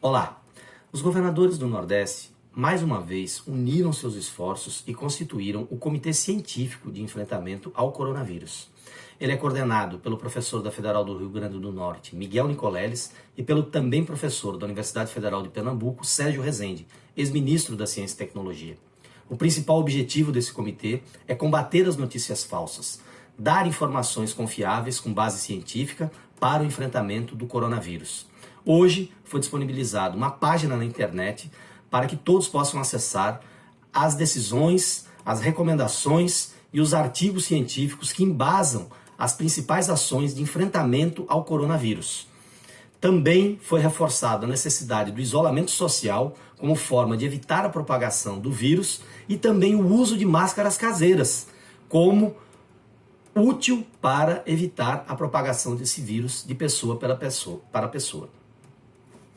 Olá! Os governadores do Nordeste, mais uma vez, uniram seus esforços e constituíram o Comitê Científico de Enfrentamento ao Coronavírus. Ele é coordenado pelo professor da Federal do Rio Grande do Norte, Miguel Nicoleles, e pelo também professor da Universidade Federal de Pernambuco, Sérgio Rezende, ex-ministro da Ciência e Tecnologia. O principal objetivo desse comitê é combater as notícias falsas, dar informações confiáveis com base científica para o enfrentamento do coronavírus. Hoje foi disponibilizada uma página na internet para que todos possam acessar as decisões, as recomendações e os artigos científicos que embasam as principais ações de enfrentamento ao coronavírus. Também foi reforçada a necessidade do isolamento social como forma de evitar a propagação do vírus e também o uso de máscaras caseiras como útil para evitar a propagação desse vírus de pessoa para pessoa. Para pessoa.